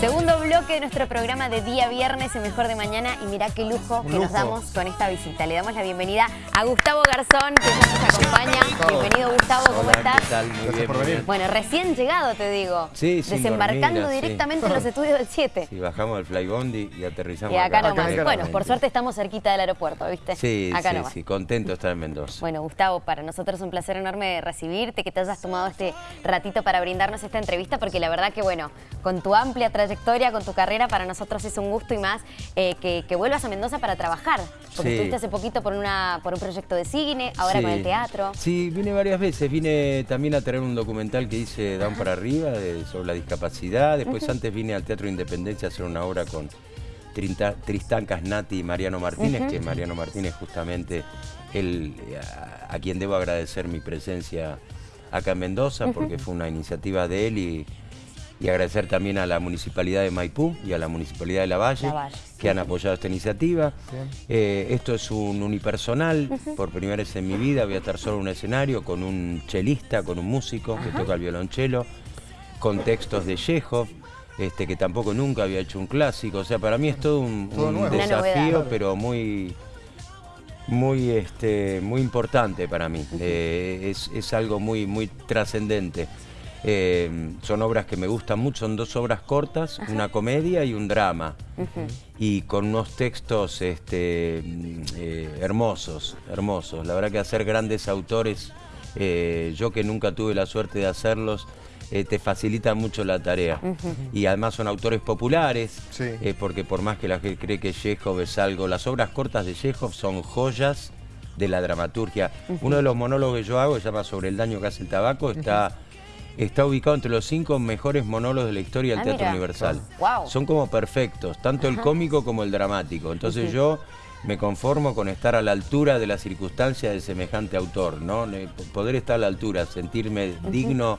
Segundo bloque de nuestro programa de día viernes en Mejor de Mañana y mirá qué lujo que nos damos con esta visita. Le damos la bienvenida a Gustavo Garzón, que ya nos acompaña. Bienvenido Gustavo, ¿cómo Hola, estás? ¿qué tal? Muy Gracias bien, por muy venir. bien. Bueno, recién llegado te digo. Sí, sin Desembarcando sí. directamente en los estudios del 7. Sí, bajamos del Flybondi y aterrizamos Y acá acá. nomás. acá bueno, por suerte estamos cerquita del aeropuerto, ¿viste? Sí, acá sí, nomás. sí, contento de estar en Mendoza. Bueno, Gustavo, para nosotros es un placer enorme recibirte, que te hayas tomado este ratito para brindarnos esta entrevista, porque la verdad que, bueno, con tu amplia trayectoria, con tu carrera, para nosotros es un gusto y más eh, que, que vuelvas a Mendoza para trabajar. Porque Sí. estuviste hace poquito por, una, por un proyecto de cine, ahora Sí. con el teatro. Sí, vine varias veces. Vine también a traer un documental que hice Down para arriba de- sobre la discapacidad. Después antes vine al Teatro Independencia a hacer una obra con Trinta- Tristán Casnati y Mariano Martínez, que Mariano Martínez justamente el, a, a quien debo agradecer mi presencia acá en Mendoza, porque fue una iniciativa de él y, y agradecer también a la Municipalidad de Maipú y a la Municipalidad de La Valle, La Valle. que han apoyado esta iniciativa. Eh, esto es un unipersonal, por primera vez en mi vida voy a estar solo en un escenario con un chelista, con un músico que toca el violonchelo, con textos de Chekhov, este, que tampoco nunca había hecho un clásico. O sea, para mí es todo un, Todo desafío, pero muy muy este muy importante para mí. Eh, es, es algo muy muy trascendente Eh, son obras que me gustan mucho son dos obras cortas una comedia y un drama. Y con unos textos este eh, hermosos hermosos. La verdad que hacer grandes autores eh, yo que nunca tuve la suerte de hacerlos eh, te facilita mucho la tarea. Y además son autores populares Sí. eh, porque por más que la gente cree que Chekhov es algo, las obras cortas de Chekhov son joyas de la dramaturgia. Uno de los monólogos que yo hago, se llama Sobre el daño que hace el tabaco, está, está ubicado entre los cinco mejores monólogos de la historia del Ah, Teatro mira. Universal. Wow. Son como perfectos, tanto el cómico como el dramático. Entonces yo me conformo con estar a la altura de las circunstancias de semejante autor, ¿no? Poder estar a la altura, sentirme digno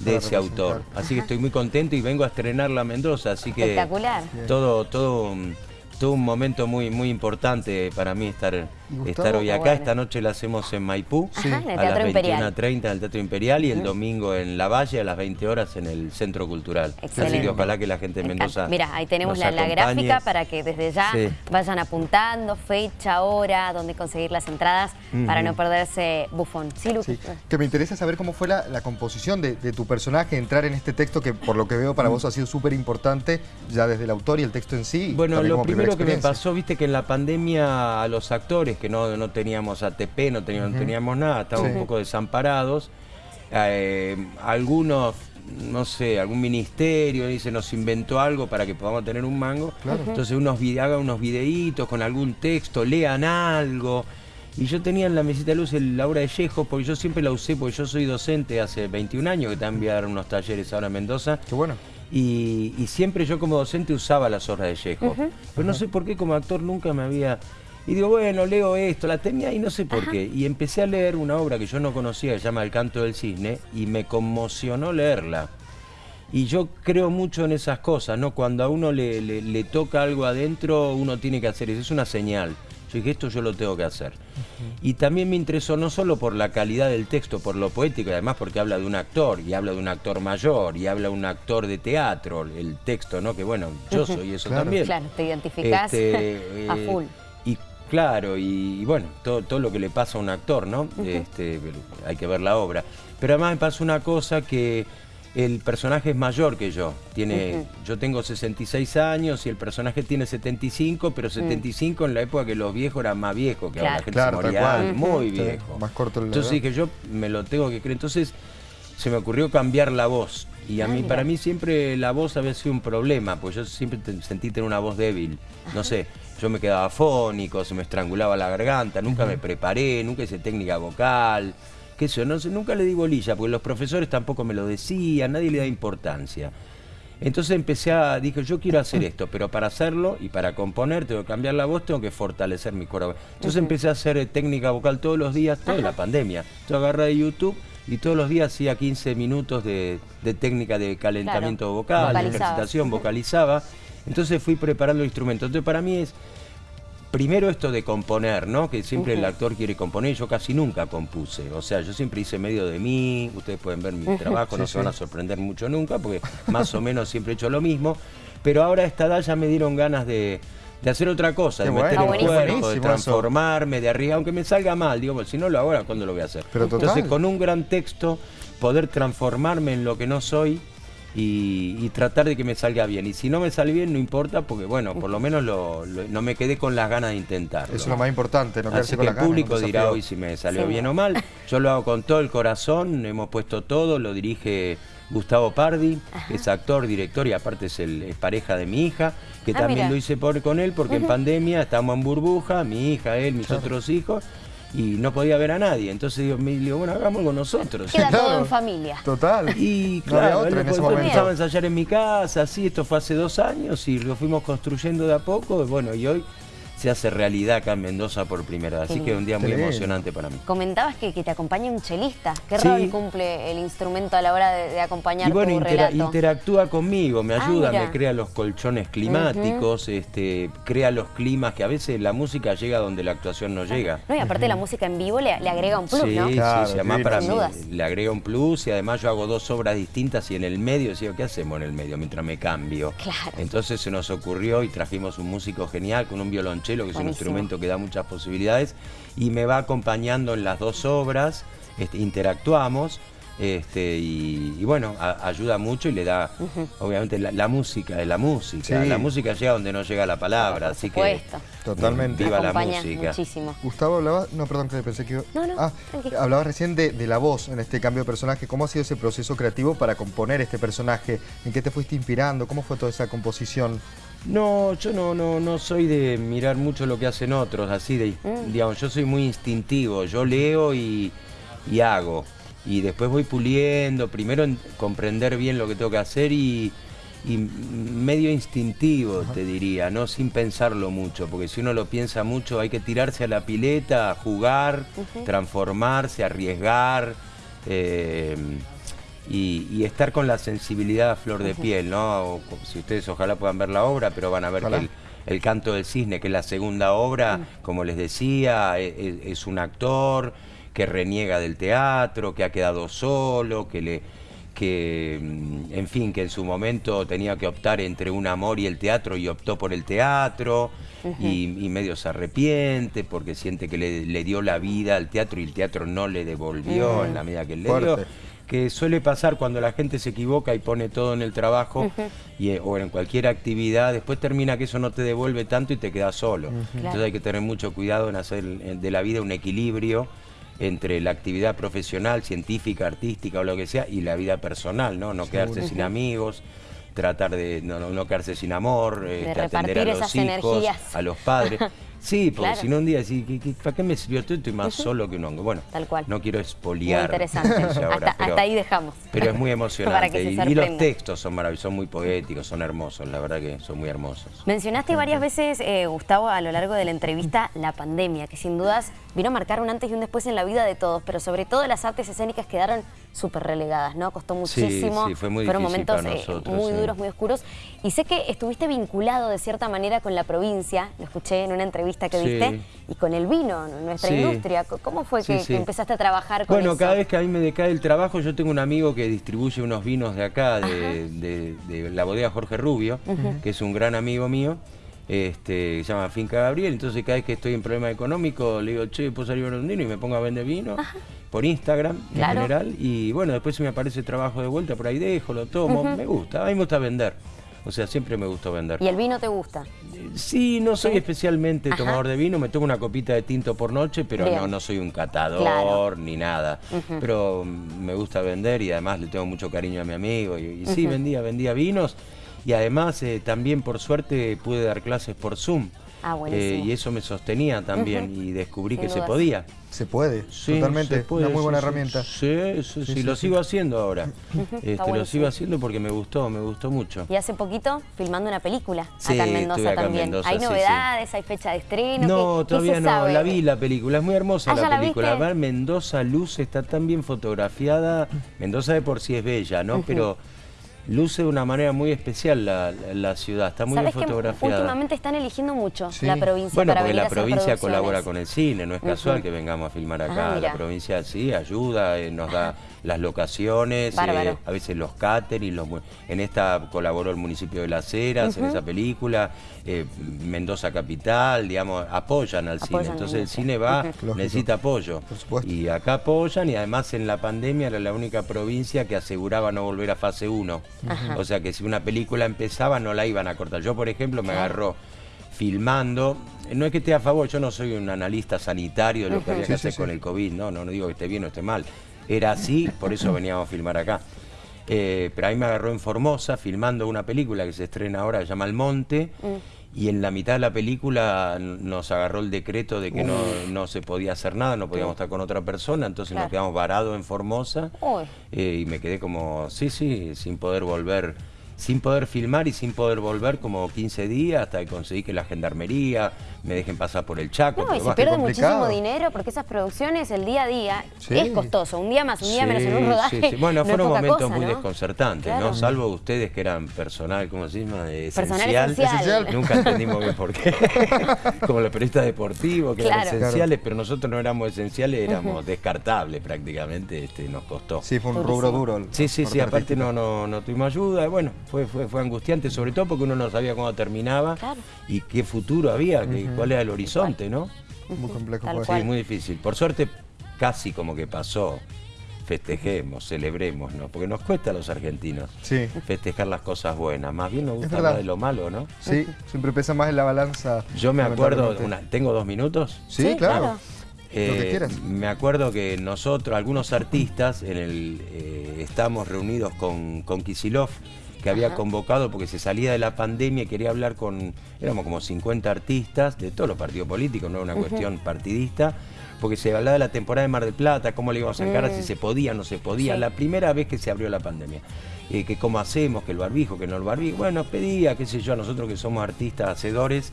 de ese autor. Así que estoy muy contento y vengo a estrenar la Mendoza, así que Espectacular. todo, todo, un- todo un momento muy, muy importante para mí estar, estar hoy acá. bueno. Esta noche la hacemos en Maipú, Ajá, en el a las Teatro Imperial. 21.30 en el Teatro Imperial y el domingo en La Valle a las 20 horas en el Centro Cultural. Excelente. Así que ojalá que la gente de. Mendoza Mira, ahí tenemos nos la, gráfica para que desde ya Sí. vayan apuntando fecha, hora, dónde conseguir las entradas para no perderse Bufón. Sí, Lu? Sí, que me interesa saber cómo fue la, la composición de, de tu personaje, entrar en este texto que por lo que veo para vos ha sido súper importante, ya desde el autor y el texto en sí. Bueno, lo primero que me pasó, viste que en la pandemia a los actores que no, no teníamos ATP, no teníamos, no teníamos nada, estábamos Sí. un poco desamparados. eh, algunos, no sé, algún ministerio dice nos inventó algo para que podamos tener un mango. Claro. Entonces unos hagan unos videitos con algún texto, lean algo. Y yo tenía en la mesita de luz el- la obra de Yejo, porque yo siempre la usé, porque yo soy docente hace 21 años, que también voy a dar unos talleres ahora en Mendoza. Qué bueno. Y, y siempre yo como docente usaba las obras de Chekhov. Pero no sé por qué como actor nunca me había... Y digo, bueno, leo esto, la tenía y no sé por qué. Y empecé a leer una obra que yo no conocía, que se llama El canto del cisne, y me conmocionó leerla. Y yo creo mucho en esas cosas, ¿no? Cuando a uno le, le- le toca algo adentro, uno tiene que hacer eso, es una señal. Yo dije, esto yo lo tengo que hacer. Y también me interesó no solo por la calidad del texto, por lo poético, y además porque habla de un actor, y habla de un actor mayor, y habla de un actor de teatro, el texto, ¿no? Que bueno, yo soy eso Claro. también. Claro, te identificás Este, a eh, full. Claro, y, y bueno, todo, todo lo que le pasa a un actor, ¿no? este, hay que ver la obra. Pero además me pasa una cosa que el personaje es mayor que yo. Tiene, Yo tengo 66 años y el personaje tiene 75, pero 75 en la época que los viejos eran más viejos, que ahora la Claro. gente Claro, se moría muy Sí, viejo. más corto el Entonces dije, yo me lo tengo que creer. Entonces se me ocurrió cambiar la voz. Y a Ah, mí, para mí siempre la voz había sido un problema, pues yo siempre sentí tener una voz débil. No sé, yo me quedaba fónico, se me estrangulaba la garganta, nunca me preparé, nunca hice técnica vocal, qué sé yo, no nunca le di bolilla, porque los profesores tampoco me lo decían, nadie le da importancia. Entonces empecé a, dije, yo quiero hacer esto, pero para hacerlo y para componer, tengo que cambiar la voz, tengo que fortalecer mi cuerpo. Entonces empecé a hacer eh, técnica vocal todos los días, toda la pandemia. Yo agarré de YouTube y todos los días hacía 15 minutos de, de técnica de calentamiento Claro, vocal, de ejercitación, vocalizaba. Entonces fui preparando el instrumento. Entonces para mí es primero esto de componer, ¿no? Que siempre el actor quiere componer, yo casi nunca compuse. O sea, yo siempre hice medio de mí, ustedes pueden ver mi trabajo, no Sí, se van a sorprender mucho nunca, porque más o menos siempre he hecho lo mismo. pero ahora a esta edad ya me dieron ganas de, de hacer otra cosa, Qué de meter bueno. el cuerpo, de transformarme, de arriba, aunque me salga mal, digo, pues, si no lo hago ahora, ¿cuándo lo voy a hacer? Pero total. Entonces, con un gran texto, poder transformarme en lo que no soy y, y tratar de que me salga bien. Y si no me sale bien, no importa, porque bueno, por lo menos lo- lo- no me quedé con las ganas de intentarlo. Eso es lo más importante, no Así quedarse que con la el público dirá hoy si me salió Sí. bien o mal. Yo lo hago con todo el corazón, hemos puesto todo, lo dirige Gustavo Pardi, que es actor, director y aparte es, el, es pareja de mi hija, que Ah, también mira. lo hice por, con él porque en pandemia estábamos en burbuja, mi hija, él, mis otros hijos, y no podía ver a nadie. Entonces digo, me digo bueno, hagámoslo con nosotros. Queda todo Claro. en familia. Total. Y claro, él en después empezaba a ensayar en mi casa, sí, esto fue hace dos años y lo fuimos construyendo de a poco, y bueno, y hoy se hace realidad acá en Mendoza por primera vez, así que es un día muy emocionante para mí. Comentabas que, que te acompaña un chelista. ¿Qué Sí. rol cumple el instrumento a la hora de, de acompañar Y bueno, tu intera- relato? interactúa conmigo, me Ah, ayuda, me crea los colchones climáticos, este, crea los climas que a veces la música llega donde la actuación no llega. No, y aparte la música en vivo le, le agrega un plus, sí, ¿no? sí, Claro, sí, además divino. para mí le agrega un plus y además yo hago dos obras distintas y en el medio decía, ¿qué hacemos en el medio mientras me cambio? Claro. Entonces se nos ocurrió y trajimos un músico genial con un violonchelo que es un instrumento que da muchas posibilidades y me va acompañando en las dos obras, este, interactuamos. Este, y, y bueno, a- ayuda mucho y le da, obviamente, la, la música es la música. Sí. La música llega donde no llega la palabra, así que Totalmente. viva la música. muchísimo. Gustavo hablaba, no, perdón, que pensé que iba- No, no, Ah, hablabas recién de, de la voz en este cambio de personaje. ¿Cómo ha sido ese proceso creativo para componer este personaje? ¿En qué te fuiste inspirando? ¿Cómo fue toda esa composición? No, yo no, no, no soy de mirar mucho lo que hacen otros, así de, Mm. digamos, yo soy muy instintivo, yo leo y, y hago. Y después voy puliendo, primero en comprender bien lo que tengo que hacer y, y medio instintivo, te diría, no sin pensarlo mucho, porque si uno lo piensa mucho hay que tirarse a la pileta, jugar, transformarse, arriesgar. eh, y, y estar con la sensibilidad a flor de piel, ¿no? O si ustedes ojalá puedan ver la obra, pero van a ver Ojalá. que el, el Canto del Cisne, que es la segunda obra, como les decía, e- e- es, un actor que reniega del teatro, que ha quedado solo, que le que mm, en fin, que en su momento tenía que optar entre un amor y el teatro y optó por el teatro y, y medio se arrepiente porque siente que le, le dio la vida al teatro y el teatro no le devolvió en la medida que él le dio. Que suele pasar cuando la gente se equivoca y pone todo en el trabajo y, eh, o en cualquier actividad, después termina que eso no te devuelve tanto y te quedas solo. Entonces hay que tener mucho cuidado en hacer de la vida un equilibrio entre la actividad profesional, científica, artística o lo que sea y la vida personal, ¿no? No quedarse sin amigos, tratar de no, no- no quedarse sin amor, este, atender a repartir los hijos, energías. a los padres. Sí, porque Claro. si no un día decís, ¿qué- qué- ¿para qué me sirvió todo? Estoy más solo que un hongo. Bueno, Tal cual. no quiero Muy espoliar. interesante. ahora, hasta, pero- hasta ahí dejamos. pero es muy emocionante. y, y los textos son maravillosos, son muy poéticos, son hermosos, la verdad que son muy hermosos. Mencionaste varias veces, eh, Gustavo, a lo largo de la entrevista, la pandemia, que sin dudas vino a marcar un antes y un después en la vida de todos, pero sobre todo las artes escénicas quedaron súper relegadas, ¿no? Costó Sí, muchísimo, sí, fue muy fueron momentos eh, muy sí. duros, muy oscuros. Y sé que estuviste vinculado de cierta manera con la provincia, lo escuché en una entrevista que Sí. diste, y con el vino, nuestra Sí. industria. ¿Cómo fue Sí, que, sí. que empezaste a trabajar con Bueno, eso? cada vez que a mí me decae el trabajo, yo tengo un amigo que distribuye unos vinos de acá, de, de- de la bodega Jorge Rubio, que es un gran amigo mío, este, que se llama Finca Gabriel. Entonces, cada vez que estoy en problema económico, le digo, che, ¿puedo salir a un vino? Y me pongo a vender vino por Instagram en general. Y bueno, después si me aparece trabajo de vuelta, por ahí dejo, lo tomo. Me gusta, a mí me gusta vender. O sea, siempre me gustó vender. ¿Y el vino te gusta? Sí, no soy ¿Sí? especialmente Ajá. tomador de vino, me tomo una copita de tinto por noche, pero Bien. no, no soy un catador Claro. ni nada. Pero me gusta vender y además le tengo mucho cariño a mi amigo. Y, y sí, vendía, vendía vinos y además eh, también por suerte pude dar clases por Zoom. Ah. Eh, y eso me sostenía también y descubrí Sin que se podía. Se puede, Sí, totalmente. se puede, Una muy buena sí, herramienta. Sí, sí, sí, sí, lo sí. sigo haciendo ahora. Este, lo sigo haciendo porque me gustó, me gustó mucho. Y hace poquito filmando una película Sí, acá en Mendoza acá en también. Mendoza, ¿Hay sí, sí. novedades? ¿Hay fecha de estreno? No, ¿Qué- todavía no, sabe? la vi la película, es muy hermosa Ah, ¿ya la la película. Ver Mendoza Luz está tan bien fotografiada, Mendoza de por sí es bella, ¿no? Pero luce de una manera muy especial la, la ciudad, está muy bien ¿Sabes que fotografiada. últimamente están eligiendo mucho Sí. la provincia Bueno, para porque venir la provincia colabora con el cine, no es casual que vengamos a filmar Ah, acá. la provincia sí ayuda, eh, nos da las locaciones, eh, a veces los catering, los, en esta colaboró el municipio de Las Heras, en esa película, eh, Mendoza Capital, digamos, apoyan al cine. Entonces el cine va, necesita apoyo. Por supuesto. Y acá apoyan y además en la pandemia era la única provincia que aseguraba no volver a fase 1. O sea que si una película empezaba no la iban a cortar. Yo, por ejemplo, me agarró filmando. No es que esté a favor, yo no soy un analista sanitario de lo que había que Sí, hacer sí. con el COVID, no, no, no digo que esté bien o esté mal. Era así, por eso veníamos a filmar acá. Eh, pero ahí me agarró en Formosa filmando una película que se estrena ahora, se llama El Monte, y en la mitad de la película nos agarró el decreto de que no, no se podía hacer nada, no podíamos estar con otra persona, entonces Claro. nos quedamos varados en Formosa eh, y me quedé como, sí, sí, sin poder volver, sin poder filmar y sin poder volver como 15 días hasta que conseguí que la gendarmería me dejen pasar por el Chaco. No, y se pierde muchísimo dinero porque esas producciones el día a día Sí. es costoso. Un día más, un día Sí, menos en un rodaje. sí, sí. Bueno, no fueron momentos cosa, muy ¿no? desconcertantes, Claro. ¿no? Salvo ustedes que eran personal, ¿cómo se llama? Eh, Personal Esencial. Nunca entendimos bien por qué. Como los periodistas deportivos, que Claro. eran esenciales, pero nosotros no éramos esenciales, éramos descartables prácticamente, este, nos costó. Sí, fue un rubro duro. el- Sí, sí, sí, parte aparte no, no, no tuvimos ayuda, y bueno, fue, fue, fue angustiante, sobre todo porque uno no sabía cuándo terminaba Claro. y qué futuro había, que- cuál era el horizonte, ¿no? Muy complejo. Tal cual. Sí, muy difícil. Por suerte, casi como que pasó. Festejemos, celebremos, ¿no? Porque nos cuesta a los argentinos Sí. festejar las cosas buenas. Más bien nos gusta hablar de lo malo, ¿no? Sí, siempre pesa más en la balanza. Yo me acuerdo, una- ¿tengo dos minutos? Sí, Sí, claro. claro. Lo que quieras. Me acuerdo que nosotros, algunos artistas, en el, eh, estamos reunidos con, con Kisilov, que había Ajá. convocado porque se salía de la pandemia y quería hablar con, éramos como 50 artistas de todos los partidos políticos, no era una cuestión partidista, porque se hablaba de la temporada de Mar del Plata, cómo le íbamos a encarar, si se podía o no se podía, Sí. la primera vez que se abrió la pandemia. Eh, que cómo hacemos, que el barbijo, que no el barbijo. Bueno, pedía, qué sé yo, nosotros que somos artistas, hacedores,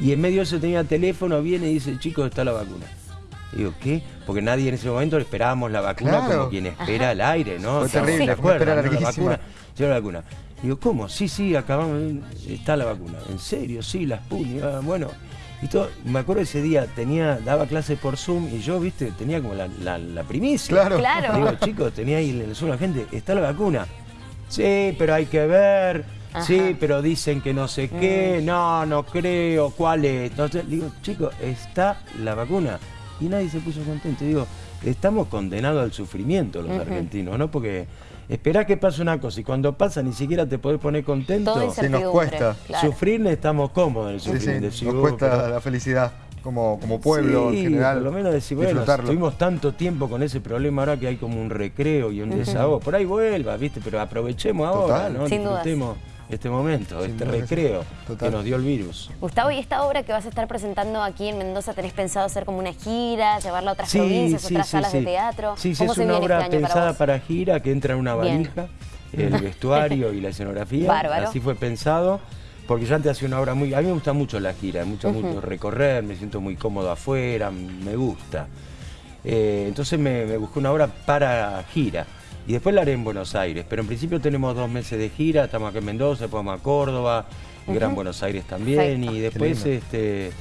y en medio de eso tenía teléfono, viene y dice, chicos, está la vacuna. Digo, ¿qué? Porque nadie en ese momento esperábamos la vacuna Claro. como quien espera el aire, ¿no? Fue terrible, ¿se fue una espera acuerdan, no? La vacuna, llegó la vacuna. Digo, ¿cómo? Sí, sí, acabamos, está la vacuna. ¿En serio? Sí, la Sputnik. Ah, bueno. Y todo, me acuerdo ese día, tenía, daba clase por Zoom y yo, viste, tenía como la, la, la primicia. Claro. Claro. Digo, chicos, tenía ahí en el Zoom la gente, ¿está la vacuna? Sí, pero hay que ver. Sí, pero dicen que no sé qué, no, no creo, ¿cuál es? Entonces, digo, chicos, está la vacuna. Y nadie se puso contento. Digo, estamos condenados al sufrimiento los argentinos, ¿no? Porque esperá que pase una cosa y cuando pasa ni siquiera te podés poner contento. Todo Sí, nos cuesta. claro. Sufrir estamos cómodos en el Sí, sí, nos Decís, "Oh, cuesta pero- la felicidad como, como pueblo Sí, en general. Por lo menos decir, bueno, estuvimos tanto tiempo con ese problema ahora que hay como un recreo y un desahogo. Por ahí vuelva, ¿viste? Pero aprovechemos ahora. ¿no? Sin dudas. Este momento, Sin este que recreo Total. que nos dio el virus. Gustavo, ¿y esta obra que vas a estar presentando aquí en Mendoza tenés pensado hacer como una gira, llevarla a otras Sí, provincias, sí, otras sí, salas sí. de teatro? Sí, sí, ¿Cómo es se una obra este para pensada para, gira que entra en una Bien. valija, el vestuario y la escenografía. Bárbaro. Así fue pensado. Porque yo antes hacía una obra muy... A mí me gusta mucho la gira, mucho, mucho recorrer, me siento muy cómodo afuera, me gusta. Eh, entonces me, me busqué una obra para gira. Y después la haré en Buenos Aires. Pero en principio tenemos dos meses de gira, estamos acá en Mendoza, después vamos a Córdoba, Gran Buenos Aires también. Perfecto. Y después este,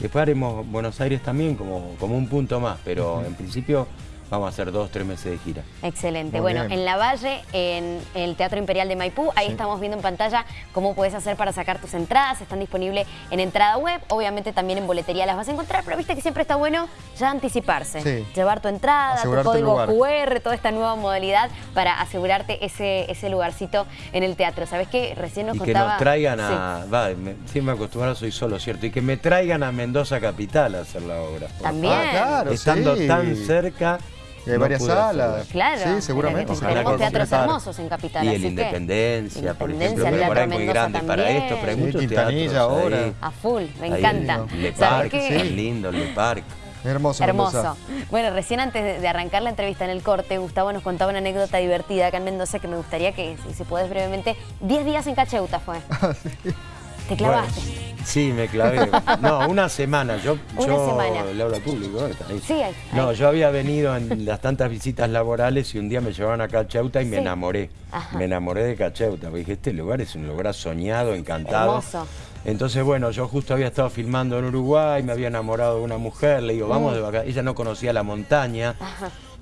después haremos Buenos Aires también como, como un punto más. Pero en principio vamos a hacer dos, tres meses de gira. Excelente. Muy bueno, bien. en La Valle, en el Teatro Imperial de Maipú, ahí estamos viendo en pantalla cómo puedes hacer para sacar tus entradas. Están disponibles en entrada web, obviamente también en boletería las vas a encontrar, pero viste que siempre está bueno ya anticiparse. Sí. Llevar tu entrada, Asegurarte tu el código lugar. QR, toda esta nueva modalidad para asegurarte ese, ese lugarcito en el teatro. ¿Sabes qué? Recién nos y que contaba... nos traigan Sí. a... Va, me- siempre acostumbrado soy solo, ¿cierto? Y que me traigan a Mendoza Capital a hacer la obra. También. Ah, claro, Estando sí. tan cerca... Y hay no varias salas. Claro, Sí, seguramente. Tenemos teatros completar. hermosos en Capital. Y así el que- Independencia, por Independencia, ejemplo, por ahí muy grande para también. esto, pero hay Sí, muchos Quintanilla teatros ahora. ahí. A full, me Ahí encanta. en Le ¿Sabés Parc, es lindo el Le Parc. Hermoso. Hermoso. Mendoza. Bueno, recién antes de- arrancar la entrevista en el corte, Gustavo nos contaba una anécdota divertida acá en Mendoza que me gustaría que, si, si podés brevemente, 10 días en Cacheuta fue. Te clavaste. Sí, me clavé. No, una semana. Yo, Una yo semana. le hablo al público. ahí. Sí, ahí, No, ahí. yo había venido en las tantas visitas laborales y un día me llevaban a Cacheuta y me enamoré. Ajá. Me enamoré de Cacheuta. porque Dije, este lugar es un lugar soñado, encantado. Hermoso. Entonces, bueno, yo justo había estado filmando en Uruguay, me había enamorado de una mujer, le digo, vamos Mm. de vacaciones. Ella no conocía la montaña.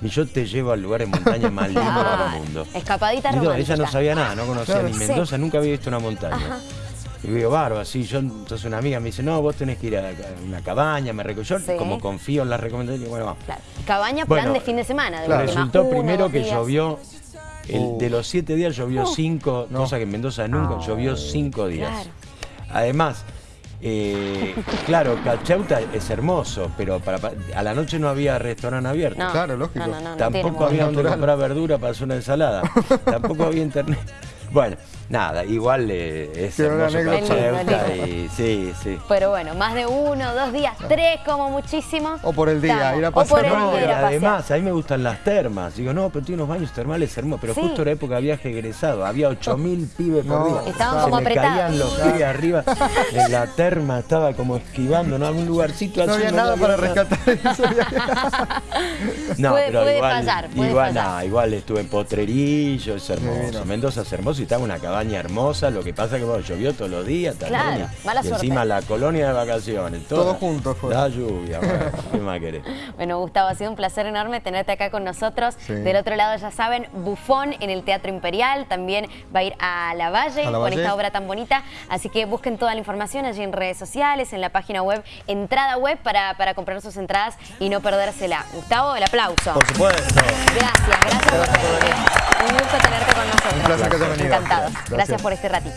Y yo te llevo al lugar de montaña más lindo Claro. del mundo. Escapadita no, romántica. ella no sabía nada, no conocía Claro. ni Sí. Mendoza, nunca había visto una montaña. Y digo, barba, sí, yo, entonces una amiga me dice, no, vos tenés que ir a una cabaña, me reco- Yo Sí. como confío en las recomendaciones, bueno, vamos. Claro. Cabaña, plan Bueno, de fin de semana. De claro. Resultó uno, primero que días. llovió, el- Uh. de los siete días llovió cinco, cosa que en Mendoza nunca, llovió cinco días. Claro. Además, eh, claro, Cachauta es hermoso, pero para, a la noche no había restaurante abierto. No, Claro, lógico. No, no, no, no Tampoco había donde comprar verdura para hacer una ensalada. Tampoco había internet. Bueno, nada, igual eh, es hermoso y sí, sí. Pero bueno, más de uno, dos días, tres como muchísimo. O por el día, ir a pasear. el No, además, a mí me gustan las termas. Digo, no, pero tiene unos baños termales hermosos. Pero Sí. justo era época de viaje egresado. Había 8000 pibes por No. día. Estaban Se como me apretados. caían los pibes arriba. En la terma estaba como esquivando, ¿no? Algún lugarcito No había nada había para rescatar eso. Puede- No, pero puede igual, pasar, puede igual, pasar. nah, igual estuve en Potrerillo, es hermoso. Mendoza es hermoso y estaba una cabaña hermosa. Lo que pasa que bueno, llovió todos los días también. Claro, y, mala y suerte. encima la colonia de vacaciones. Todo junto fue. La lluvia, bueno, ¿qué más querés? Bueno, Gustavo, ha sido un placer enorme tenerte acá con nosotros. Sí. Del otro lado, ya saben, Bufón en el Teatro Imperial. También va a ir a La Valle, A La con Valle. esta obra tan bonita. Así que busquen toda la información allí en redes sociales, en la página web, entrada web para, para comprar sus entradas y no perdérsela. Gustavo, el aplauso. Por supuesto. Gracias, gracias por venir. Un gusto tenerte con nosotros. Un placer que hayas venido. Encantados. Gracias. Gracias por este ratito.